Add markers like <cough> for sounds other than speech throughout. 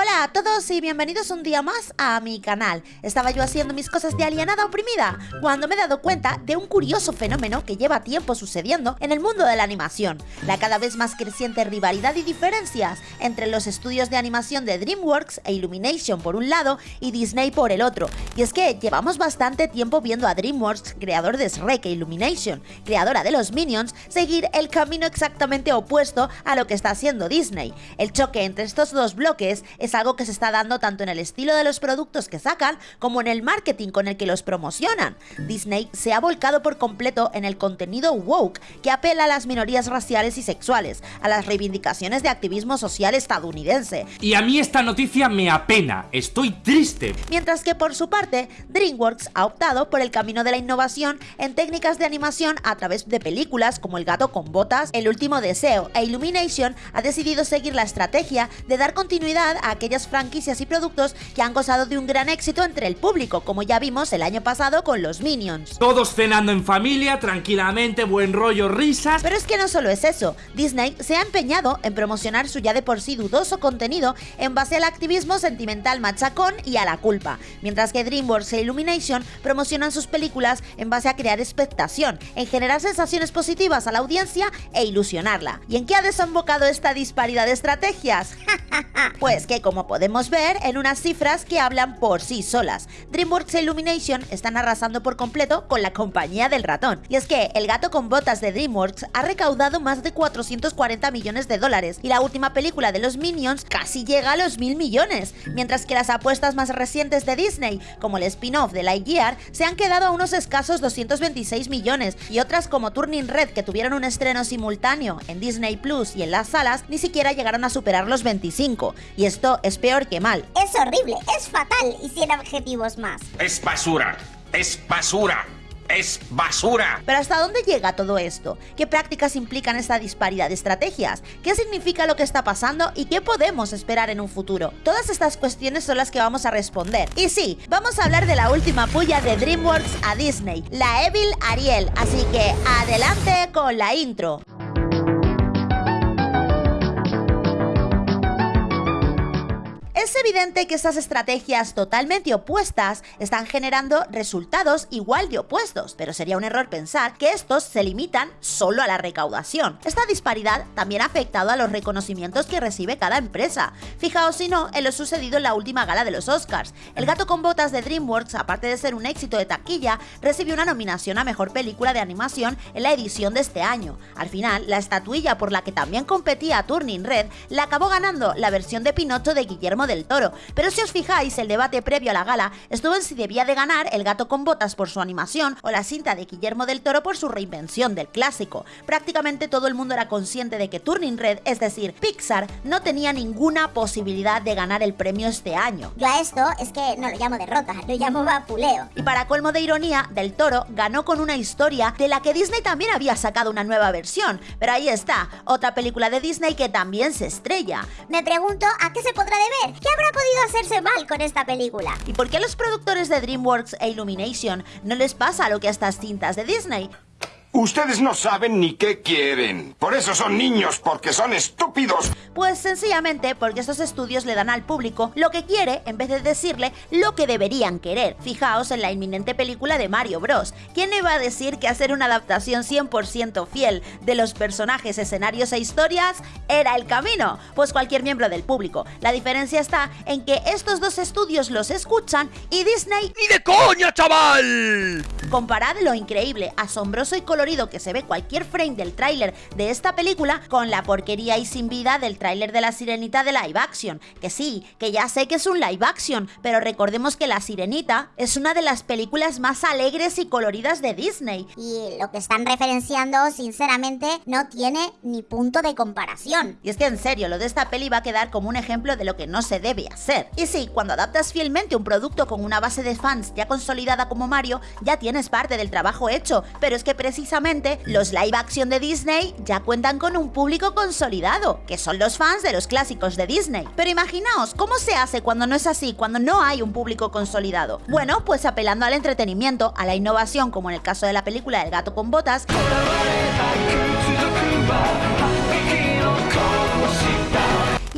Hola a todos y bienvenidos un día más a mi canal. Estaba yo haciendo mis cosas de alienada oprimida cuando me he dado cuenta de un curioso fenómeno que lleva tiempo sucediendo en el mundo de la animación. La cada vez más creciente rivalidad y diferencias entre los estudios de animación de DreamWorks e Illumination por un lado y Disney por el otro. Y es que llevamos bastante tiempo viendo a DreamWorks, creador de Shrek e Illumination, creadora de los Minions, seguir el camino exactamente opuesto a lo que está haciendo Disney. El choque entre estos dos bloques es es algo que se está dando tanto en el estilo de los productos que sacan como en el marketing con el que los promocionan. Disney se ha volcado por completo en el contenido woke que apela a las minorías raciales y sexuales, a las reivindicaciones de activismo social estadounidense. Y a mí esta noticia me apena, estoy triste. Mientras que por su parte, DreamWorks ha optado por el camino de la innovación en técnicas de animación a través de películas como El gato con botas, El último deseo e Illumination ha decidido seguir la estrategia de dar continuidad a aquellas franquicias y productos que han gozado de un gran éxito entre el público, como ya vimos el año pasado con los Minions. Todos cenando en familia, tranquilamente, buen rollo, risas... Pero es que no solo es eso, Disney se ha empeñado en promocionar su ya de por sí dudoso contenido en base al activismo sentimental machacón y a la culpa, mientras que DreamWorks e Illumination promocionan sus películas en base a crear expectación, en generar sensaciones positivas a la audiencia e ilusionarla. ¿Y en qué ha desembocado esta disparidad de estrategias? <laughs> pues que como podemos ver en unas cifras que hablan por sí solas. DreamWorks e Illumination están arrasando por completo con la compañía del ratón. Y es que El gato con botas de DreamWorks ha recaudado más de 440 millones de dólares y la última película de los Minions casi llega a los mil millones, mientras que las apuestas más recientes de Disney, como el spin-off de Lightyear, se han quedado a unos escasos 226 millones y otras como Turning Red que tuvieron un estreno simultáneo en Disney Plus y en las salas ni siquiera llegaron a superar los 25. Y esto es peor que mal. Es horrible, es fatal y sin objetivos más. Es basura, es basura. ¡Es basura! Pero ¿hasta dónde llega todo esto? ¿Qué prácticas implican esta disparidad de estrategias? ¿Qué significa lo que está pasando y qué podemos esperar en un futuro? Todas estas cuestiones son las que vamos a responder. Y sí, vamos a hablar de la última puya de DreamWorks a Disney, la Evil Ariel, así que adelante con la intro. Es evidente que estas estrategias totalmente opuestas están generando resultados igual de opuestos, pero sería un error pensar que estos se limitan solo a la recaudación. Esta disparidad también ha afectado a los reconocimientos que recibe cada empresa. Fijaos si no en lo sucedido en la última gala de los Oscars. El gato con botas de DreamWorks, aparte de ser un éxito de taquilla, recibió una nominación a Mejor Película de Animación en la edición de este año. Al final, la estatuilla por la que también competía Turning Red la acabó ganando la versión de Pinocho de Guillermo del Toro. Pero si os fijáis, el debate previo a la gala estuvo en si debía de ganar El gato con botas por su animación o la cinta de Guillermo del Toro por su reinvención del clásico. Prácticamente todo el mundo era consciente de que Turning Red, es decir, Pixar, no tenía ninguna posibilidad de ganar el premio este año. Yo a esto es que no lo llamo derrota, lo llamo vapuleo. Y para colmo de ironía, Del Toro ganó con una historia de la que Disney también había sacado una nueva versión. Pero ahí está, otra película de Disney que también se estrella. Me pregunto a qué se podrá deber. ¿Qué habrá podido hacerse mal con esta película? ¿Y por qué a los productores de DreamWorks e Illumination no les pasa lo que a estas cintas de Disney? Ustedes no saben ni qué quieren. Por eso son niños, porque son estúpidos. Pues sencillamente porque estos estudios le dan al público lo que quiere en vez de decirle lo que deberían querer. Fijaos en la inminente película de Mario Bros. ¿Quién iba a decir que hacer una adaptación 100% fiel de los personajes, escenarios e historias era el camino? Pues cualquier miembro del público. La diferencia está en que estos dos estudios los escuchan y Disney... ¡Ni de coña, chaval! Comparad lo increíble, asombroso y colorido que se ve cualquier frame del tráiler de esta película con la porquería y sin vida del tráiler de La Sirenita de live action. Que sí, que ya sé que es un live action, pero recordemos que La Sirenita es una de las películas más alegres y coloridas de Disney. Y lo que están referenciando, sinceramente, no tiene ni punto de comparación. Y es que en serio, lo de esta peli va a quedar como un ejemplo de lo que no se debe hacer. Y sí, cuando adaptas fielmente un producto con una base de fans ya consolidada como Mario, ya tienes es parte del trabajo hecho, pero es que precisamente los live action de Disney ya cuentan con un público consolidado, que son los fans de los clásicos de Disney. Pero imaginaos, ¿cómo se hace cuando no es así, cuando no hay un público consolidado? Bueno, pues apelando al entretenimiento, a la innovación, como en el caso de la película El gato con botas,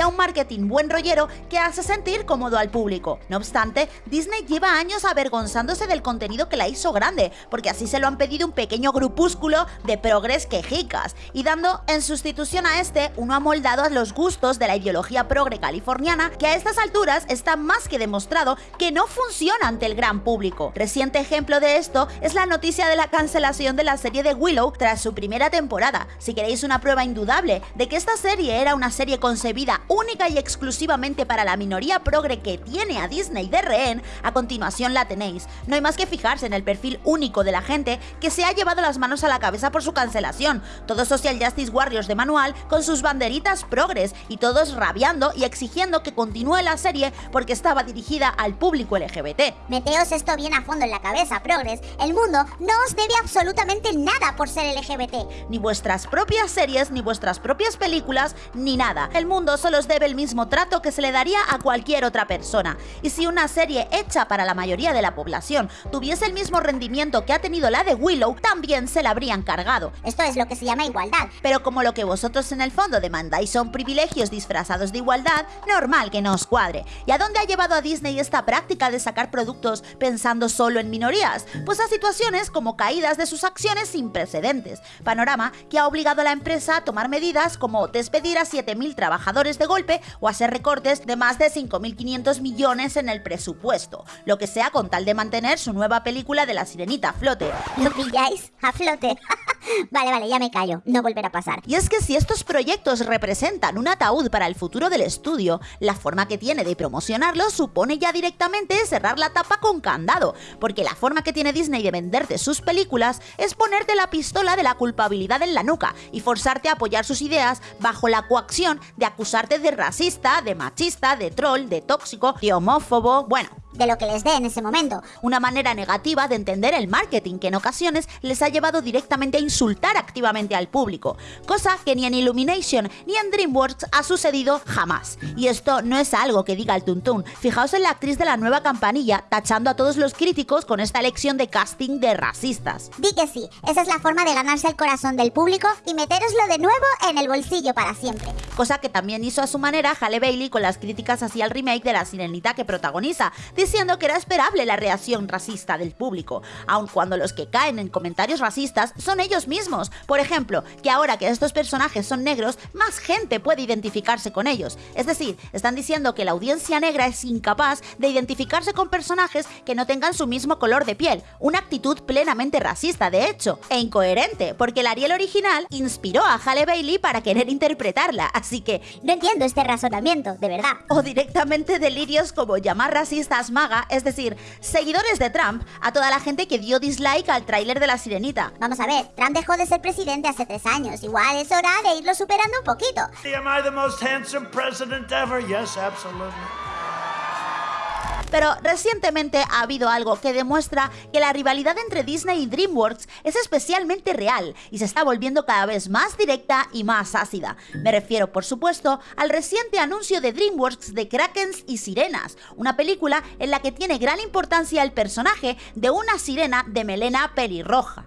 a un marketing buen rollero que hace sentir cómodo al público. No obstante, Disney lleva años avergonzándose del contenido que la hizo grande, porque así se lo han pedido un pequeño grupúsculo de progres quejicas, y dando en sustitución a este uno amoldado a los gustos de la ideología progre californiana, que a estas alturas está más que demostrado que no funciona ante el gran público. Reciente ejemplo de esto es la noticia de la cancelación de la serie de Willow tras su primera temporada. Si queréis una prueba indudable de que esta serie era una serie concebida única y exclusivamente para la minoría progre que tiene a Disney de rehén, a continuación la tenéis. No hay más que fijarse en el perfil único de la gente que se ha llevado las manos a la cabeza por su cancelación. Todos Social Justice Warriors de manual con sus banderitas progres y todos rabiando y exigiendo que continúe la serie porque estaba dirigida al público LGBT. Meteos esto bien a fondo en la cabeza, progres. El mundo no os debe absolutamente nada por ser LGBT. Ni vuestras propias series, ni vuestras propias películas, ni nada. El mundo solo debe el mismo trato que se le daría a cualquier otra persona. Y si una serie hecha para la mayoría de la población tuviese el mismo rendimiento que ha tenido la de Willow, también se la habrían cargado. Esto es lo que se llama igualdad. Pero como lo que vosotros en el fondo demandáis son privilegios disfrazados de igualdad, normal que no os cuadre. ¿Y a dónde ha llevado a Disney esta práctica de sacar productos pensando solo en minorías? Pues a situaciones como caídas de sus acciones sin precedentes. Panorama que ha obligado a la empresa a tomar medidas como despedir a 7.000 trabajadores de golpe o hacer recortes de más de 5.500 millones en el presupuesto, lo que sea con tal de mantener su nueva película de la sirenita a flote. ¿Lo pilláis? A flote. <laughs> <laughs> vale, vale, ya me callo. No volverá a pasar. Y es que si estos proyectos representan un ataúd para el futuro del estudio, la forma que tiene de promocionarlo supone ya directamente cerrar la tapa con candado, porque la forma que tiene Disney de venderte sus películas es ponerte la pistola de la culpabilidad en la nuca y forzarte a apoyar sus ideas bajo la coacción de acusarte de racista, de machista, de troll, de tóxico, de homófobo, bueno, de lo que les dé en ese momento. Una manera negativa de entender el marketing que en ocasiones les ha llevado directamente a insultar activamente al público, cosa que ni en Illumination ni en DreamWorks ha sucedido jamás. Y esto no es algo que diga el Tuntún. Fijaos en la actriz de la nueva campanilla tachando a todos los críticos con esta elección de casting de racistas. Di que sí, esa es la forma de ganarse el corazón del público y meteroslo de nuevo en el bolsillo para siempre. Cosa que también hizo a su manera Halle Bailey con las críticas hacia el remake de La Sirenita que protagoniza, diciendo que era esperable la reacción racista del público, aun cuando los que caen en comentarios racistas son ellos mismos. Por ejemplo, que ahora que estos personajes son negros, más gente puede identificarse con ellos. Es decir, están diciendo que la audiencia negra es incapaz de identificarse con personajes que no tengan su mismo color de piel, una actitud plenamente racista de hecho, e incoherente, porque el Ariel original inspiró a Halle Bailey para querer interpretarla, así que no entiendo este razonamiento, de verdad. O directamente delirios como llamar racistas es decir, seguidores de Trump, a toda la gente que dio dislike al tráiler de La Sirenita. Vamos a ver, Trump dejó de ser presidente hace tres años, igual es hora de irlo superando un poquito. Am I the most handsome president ever? Yes, absolutely. Pero recientemente ha habido algo que demuestra que la rivalidad entre Disney y DreamWorks es especialmente real y se está volviendo cada vez más directa y más ácida. Me refiero, por supuesto, al reciente anuncio de DreamWorks de Krakens y Sirenas, una película en la que tiene gran importancia el personaje de una sirena de melena pelirroja.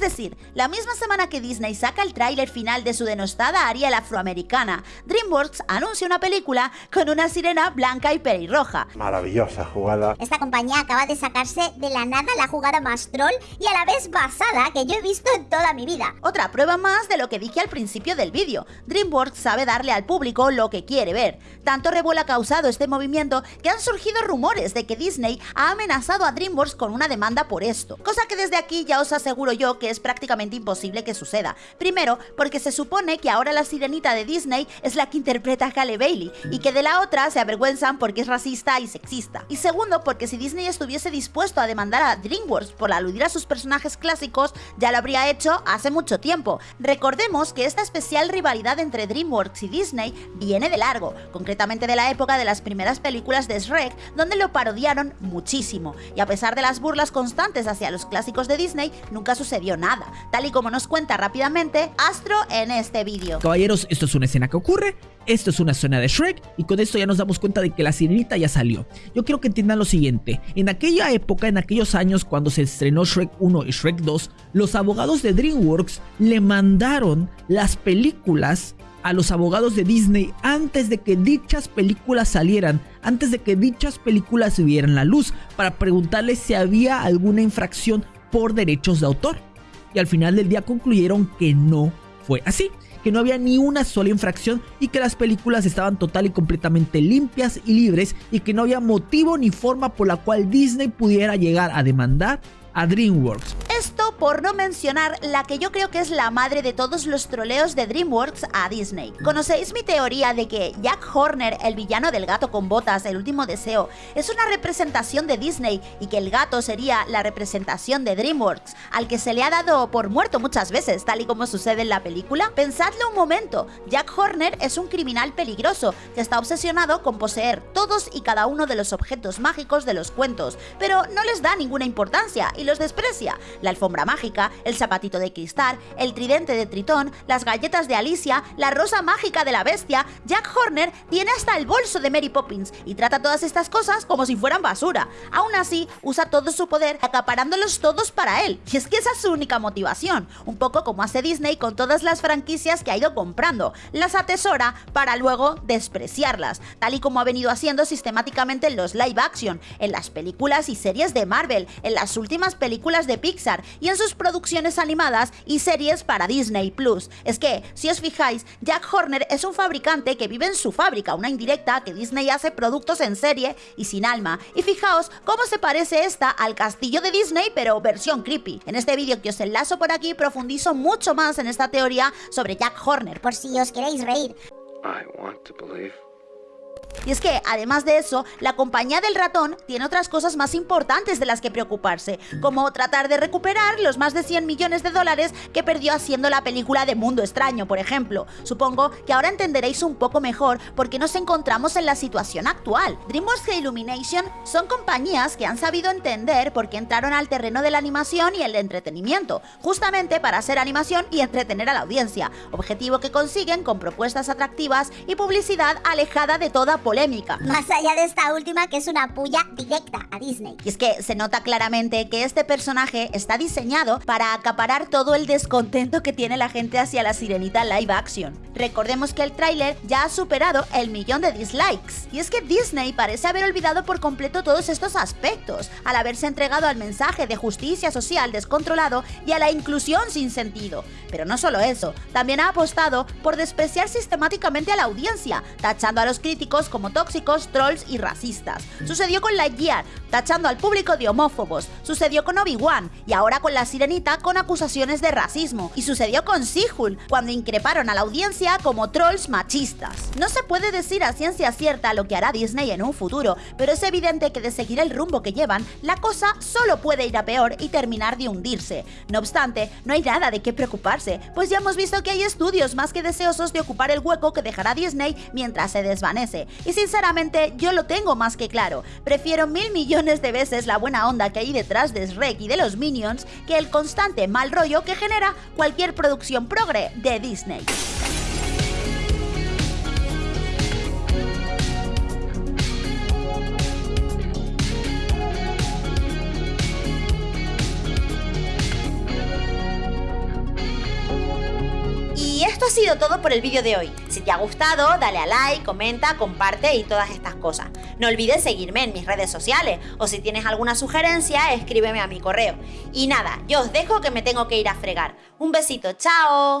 Es decir, la misma semana que Disney saca el tráiler final de su denostada Ariel afroamericana, DreamWorks anuncia una película con una sirena blanca y pelirroja. Maravillosa jugada. Esta compañía acaba de sacarse de la nada la jugada más troll y a la vez basada que yo he visto en toda mi vida. Otra prueba más de lo que dije al principio del vídeo. DreamWorks sabe darle al público lo que quiere ver. Tanto revuelo ha causado este movimiento que han surgido rumores de que Disney ha amenazado a DreamWorks con una demanda por esto. Cosa que desde aquí ya os aseguro yo que es prácticamente imposible que suceda. Primero, porque se supone que ahora la sirenita de Disney es la que interpreta a Halle Bailey y que de la otra se avergüenzan porque es racista y sexista. Y segundo, porque si Disney estuviese dispuesto a demandar a DreamWorks por aludir a sus personajes clásicos, ya lo habría hecho hace mucho tiempo. Recordemos que esta especial rivalidad entre DreamWorks y Disney viene de largo, concretamente de la época de las primeras películas de Shrek, donde lo parodiaron muchísimo. Y a pesar de las burlas constantes hacia los clásicos de Disney, nunca sucedió nada, tal y como nos cuenta rápidamente Astro en este vídeo. Caballeros, esto es una escena que ocurre, esto es una escena de Shrek y con esto ya nos damos cuenta de que la sirenita ya salió. Yo quiero que entiendan lo siguiente, en aquella época, en aquellos años cuando se estrenó Shrek 1 y Shrek 2, los abogados de DreamWorks le mandaron las películas a los abogados de Disney antes de que dichas películas salieran, antes de que dichas películas vieran la luz, para preguntarles si había alguna infracción por derechos de autor. Y al final del día concluyeron que no fue así, que no había ni una sola infracción y que las películas estaban total y completamente limpias y libres y que no había motivo ni forma por la cual Disney pudiera llegar a demandar a DreamWorks. Esto por no mencionar la que yo creo que es la madre de todos los troleos de DreamWorks a Disney. ¿Conocéis mi teoría de que Jack Horner, el villano del gato con botas, el último deseo, es una representación de Disney y que el gato sería la representación de DreamWorks, al que se le ha dado por muerto muchas veces, tal y como sucede en la película? Pensadlo un momento, Jack Horner es un criminal peligroso que está obsesionado con poseer todos y cada uno de los objetos mágicos de los cuentos, pero no les da ninguna importancia y los desprecia. Alfombra mágica, el zapatito de cristal, el tridente de Tritón, las galletas de Alicia, la rosa mágica de la bestia, Jack Horner tiene hasta el bolso de Mary Poppins y trata todas estas cosas como si fueran basura. Aún así, usa todo su poder acaparándolos todos para él. Y es que esa es su única motivación, un poco como hace Disney con todas las franquicias que ha ido comprando. Las atesora para luego despreciarlas, tal y como ha venido haciendo sistemáticamente en los live action, en las películas y series de Marvel, en las últimas películas de Pixar y en sus producciones animadas y series para Disney Plus. Es que, si os fijáis, Jack Horner es un fabricante que vive en su fábrica, una indirecta que Disney hace productos en serie y sin alma. Y fijaos cómo se parece esta al castillo de Disney, pero versión creepy. En este vídeo que os enlazo por aquí profundizo mucho más en esta teoría sobre Jack Horner. Por si os queréis reír. Y es que, además de eso, la compañía del ratón tiene otras cosas más importantes de las que preocuparse, como tratar de recuperar los más de 100 millones de dólares que perdió haciendo la película de Mundo Extraño, por ejemplo. Supongo que ahora entenderéis un poco mejor por qué nos encontramos en la situación actual. DreamWorks e Illumination son compañías que han sabido entender por qué entraron al terreno de la animación y el entretenimiento, justamente para hacer animación y entretener a la audiencia, objetivo que consiguen con propuestas atractivas y publicidad alejada de toda polémica. Más allá de esta última que es una puya directa a Disney. Y es que se nota claramente que este personaje está diseñado para acaparar todo el descontento que tiene la gente hacia la sirenita live action. Recordemos que el tráiler ya ha superado el millón de dislikes. Y es que Disney parece haber olvidado por completo todos estos aspectos, al haberse entregado al mensaje de justicia social descontrolado y a la inclusión sin sentido. Pero no solo eso, también ha apostado por despreciar sistemáticamente a la audiencia, tachando a los críticos como tóxicos, trolls y racistas. Sucedió con Lightyear, tachando al público de homófobos. Sucedió con Obi-Wan y ahora con la Sirenita con acusaciones de racismo. Y sucedió con Sihul, cuando increparon a la audiencia como trolls machistas. No se puede decir a ciencia cierta lo que hará Disney en un futuro, pero es evidente que de seguir el rumbo que llevan, la cosa solo puede ir a peor y terminar de hundirse. No obstante, no hay nada de qué preocuparse, pues ya hemos visto que hay estudios más que deseosos de ocupar el hueco que dejará Disney mientras se desvanece. Y sinceramente, yo lo tengo más que claro. Prefiero mil millones de veces la buena onda que hay detrás de Shrek y de los Minions que el constante mal rollo que genera cualquier producción progre de Disney. Todo por el vídeo de hoy. Si te ha gustado, dale a like, comenta, comparte y todas estas cosas. No olvides seguirme en mis redes sociales o si tienes alguna sugerencia, escríbeme a mi correo. Y nada, yo os dejo que me tengo que ir a fregar. Un besito, chao.